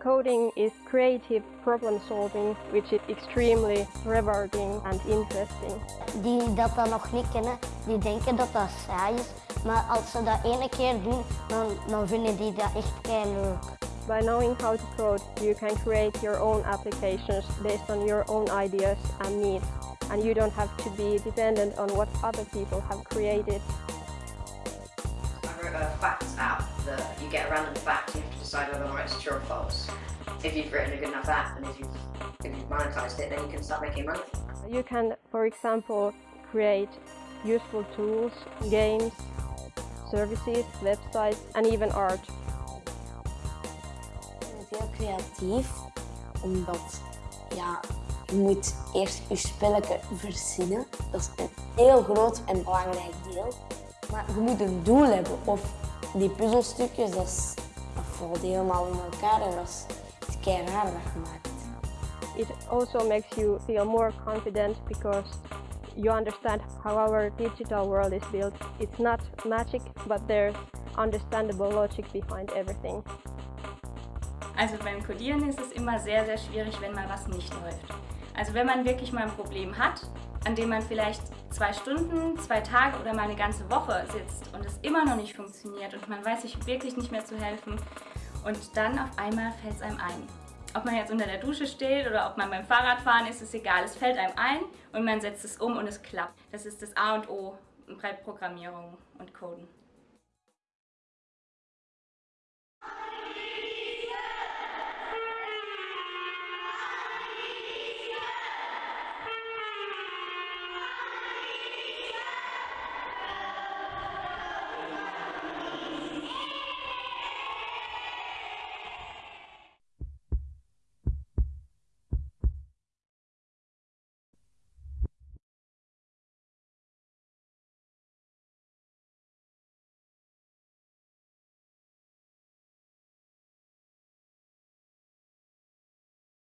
Coding is creative problem solving, which is extremely rewarding and interesting. Die dat dan nog niet kennen, die denken dat dat saai is. Maar als ze dat ene keer doen, dan, dan vinden die dat echt kei leuk. By knowing how to code, you can create your own applications based on your own ideas and needs. And you don't have to be dependent on what other people have created. I wrote a facts app that you get a random fact, you have to decide whether or not it's true or false. If you've written a good enough app and if you've, if you've monetized it, then you can start making money. You can, for example, create useful tools, games, services, websites, and even art. Ik ben heel creatief, omdat um, ja, je moet eerst je spelletje verzinnen. Dat is een heel groot en belangrijk deel. Maar je moet een doel hebben. Of die puzzelstukjes, dat, is, dat valt helemaal in elkaar en dat is, dat is kei raar dat je maakt. It also makes you feel more confident because you understand how our digital world is built. It's not magic, but there's understandable logic behind everything. Also beim Codieren ist es immer sehr, sehr schwierig, wenn mal was nicht läuft. Also wenn man wirklich mal ein Problem hat, an dem man vielleicht zwei Stunden, zwei Tage oder mal eine ganze Woche sitzt und es immer noch nicht funktioniert und man weiß sich wirklich nicht mehr zu helfen und dann auf einmal fällt es einem ein. Ob man jetzt unter der Dusche steht oder ob man beim Fahrradfahren ist, ist egal. Es fällt einem ein und man setzt es um und es klappt. Das ist das A und O bei Programmierung und Coden.